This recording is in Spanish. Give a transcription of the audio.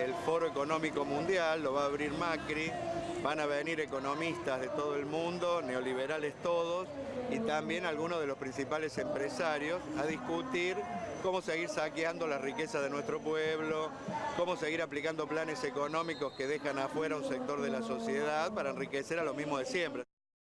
El Foro Económico Mundial lo va a abrir Macri, van a venir economistas de todo el mundo, neoliberales todos, y también algunos de los principales empresarios a discutir cómo seguir saqueando la riqueza de nuestro pueblo, cómo seguir aplicando planes económicos que dejan afuera un sector de la sociedad para enriquecer a lo mismo de siempre.